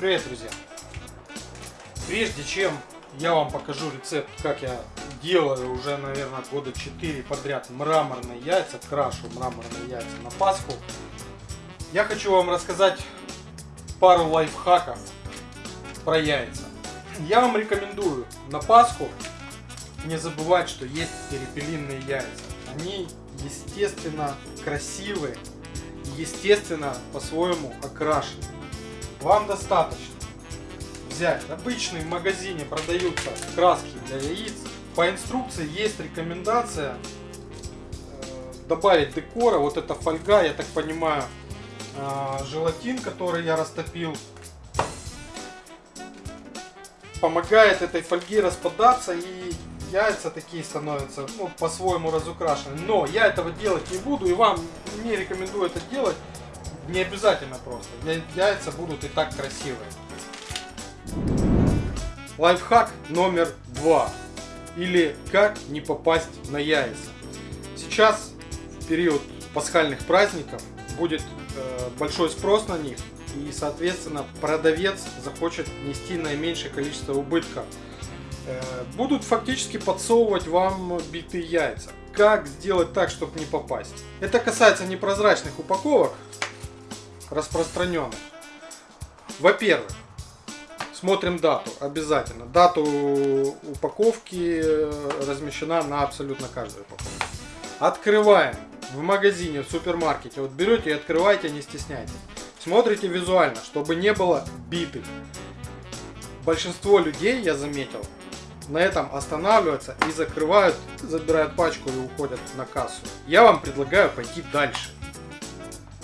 Привет, друзья! Прежде чем я вам покажу рецепт, как я делаю уже, наверное, года 4 подряд мраморные яйца, крашу мраморные яйца на Пасху, я хочу вам рассказать пару лайфхаков про яйца. Я вам рекомендую на Пасху не забывать, что есть перепелиные яйца. Они естественно красивые, естественно по-своему окрашены. Вам достаточно взять обычные в магазине продаются краски для яиц. По инструкции есть рекомендация э, добавить декора. Вот эта фольга, я так понимаю, э, желатин, который я растопил, помогает этой фольге распадаться и яйца такие становятся ну, по-своему разукрашены. Но я этого делать не буду и вам не рекомендую это делать. Не обязательно просто. Яйца будут и так красивые. Лайфхак номер два. Или как не попасть на яйца. Сейчас, в период пасхальных праздников, будет э, большой спрос на них. И, соответственно, продавец захочет нести наименьшее количество убытков. Э, будут фактически подсовывать вам битые яйца. Как сделать так, чтобы не попасть? Это касается непрозрачных упаковок, распространенных. Во-первых, смотрим дату обязательно. Дату упаковки э, размещена на абсолютно каждой упаковке. Открываем в магазине, в супермаркете. Вот берете и открывайте, не стесняйтесь. Смотрите визуально, чтобы не было битых. Большинство людей, я заметил, на этом останавливаются и закрывают, забирают пачку и уходят на кассу. Я вам предлагаю пойти дальше.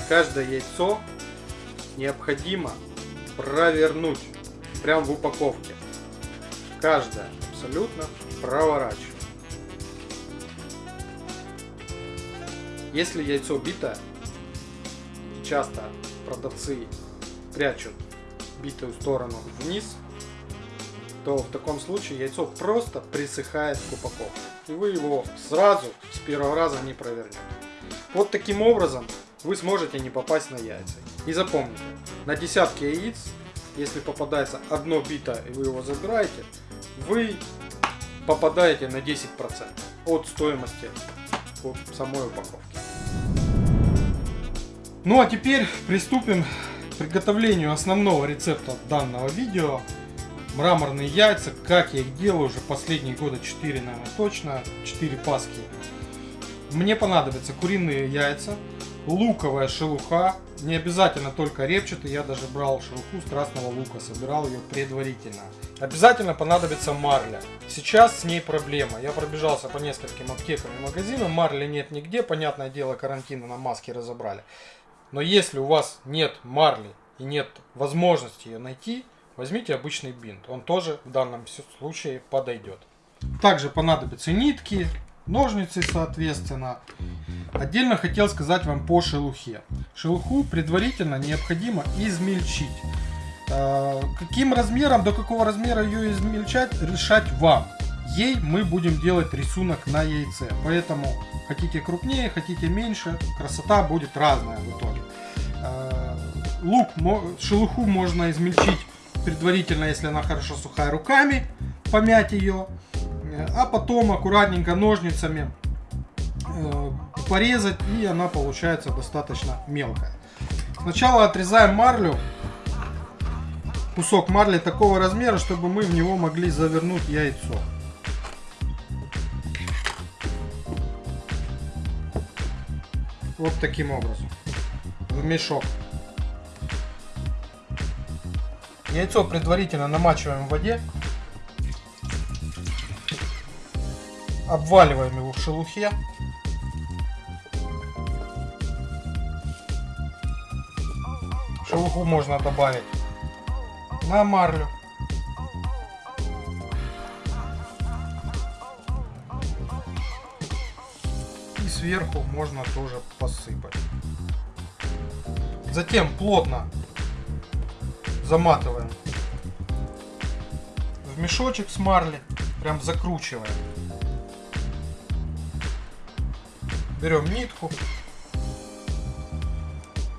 Каждое яйцо необходимо провернуть прям в упаковке. Каждое абсолютно проворачиваю. Если яйцо битое, часто продавцы прячут битую сторону вниз, то в таком случае яйцо просто присыхает к упаковке. И вы его сразу с первого раза не провернете. Вот таким образом вы сможете не попасть на яйца. И запомните, на десятки яиц, если попадается одно бито и вы его забираете, вы попадаете на 10% от стоимости от самой упаковки. Ну а теперь приступим к приготовлению основного рецепта данного видео. Мраморные яйца, как я их делаю уже последние года 4, наверное, точно, 4 паски. Мне понадобятся куриные яйца, луковая шелуха, не обязательно только репчатый, я даже брал шелуху с красного лука, собирал ее предварительно. Обязательно понадобится марля. Сейчас с ней проблема. Я пробежался по нескольким аптекам и магазинам, марли нет нигде, понятное дело, карантина на маске разобрали. Но если у вас нет марли и нет возможности ее найти, возьмите обычный бинт. Он тоже в данном случае подойдет. Также понадобятся нитки, ножницы, соответственно. Отдельно хотел сказать вам по шелухе. Шелуху предварительно необходимо измельчить. Э, каким размером, до какого размера ее измельчать, решать вам. Ей мы будем делать рисунок на яйце. Поэтому хотите крупнее, хотите меньше, красота будет разная в итоге. Э, лук, шелуху можно измельчить предварительно, если она хорошо сухая, руками, помять ее а потом аккуратненько ножницами э, порезать и она получается достаточно мелкая. Сначала отрезаем марлю, кусок марли такого размера, чтобы мы в него могли завернуть яйцо. Вот таким образом. В мешок. Яйцо предварительно намачиваем в воде. Обваливаем его в шелухе. Шелуху можно добавить на марлю. И сверху можно тоже посыпать. Затем плотно заматываем в мешочек с марли, прям закручиваем. Берем нитку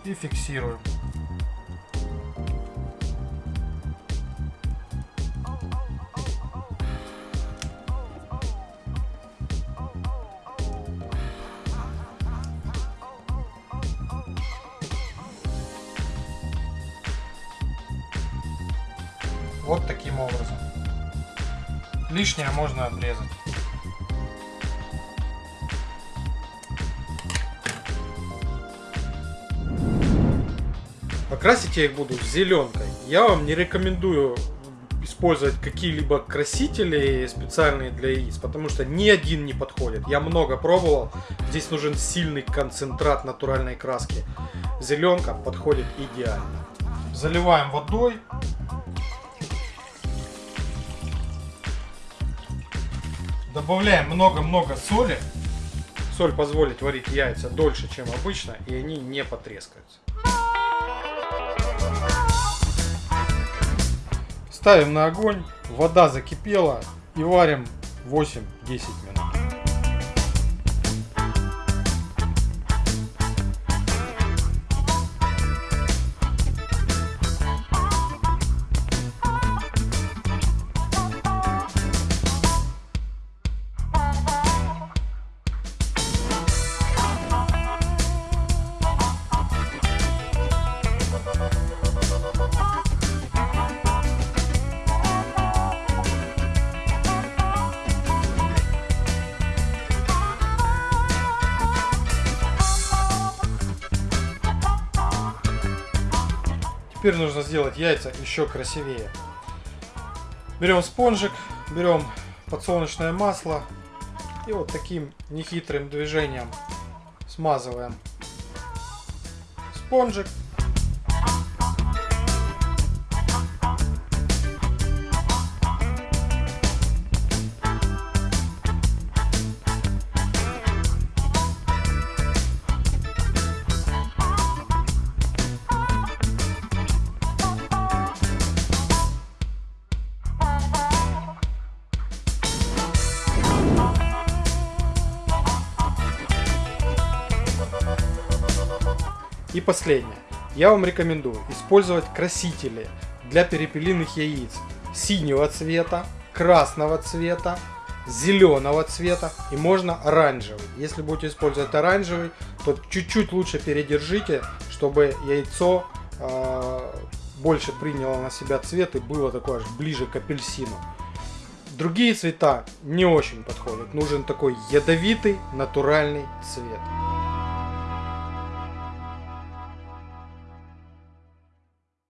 и фиксируем. Вот таким образом. Лишнее можно обрезать. Покрасить я их буду зеленкой. Я вам не рекомендую использовать какие-либо красители специальные для яиц, потому что ни один не подходит. Я много пробовал. Здесь нужен сильный концентрат натуральной краски. Зеленка подходит идеально. Заливаем водой. Добавляем много-много соли. Соль позволит варить яйца дольше, чем обычно, и они не потрескаются. Ставим на огонь, вода закипела и варим 8-10 минут. Теперь нужно сделать яйца еще красивее. Берем спонжик, берем подсолнечное масло и вот таким нехитрым движением смазываем спонжик. И последнее. Я вам рекомендую использовать красители для перепелиных яиц синего цвета, красного цвета, зеленого цвета и можно оранжевый. Если будете использовать оранжевый, то чуть-чуть лучше передержите, чтобы яйцо э, больше приняло на себя цвет и было такое аж ближе к апельсину. Другие цвета не очень подходят. Нужен такой ядовитый натуральный цвет.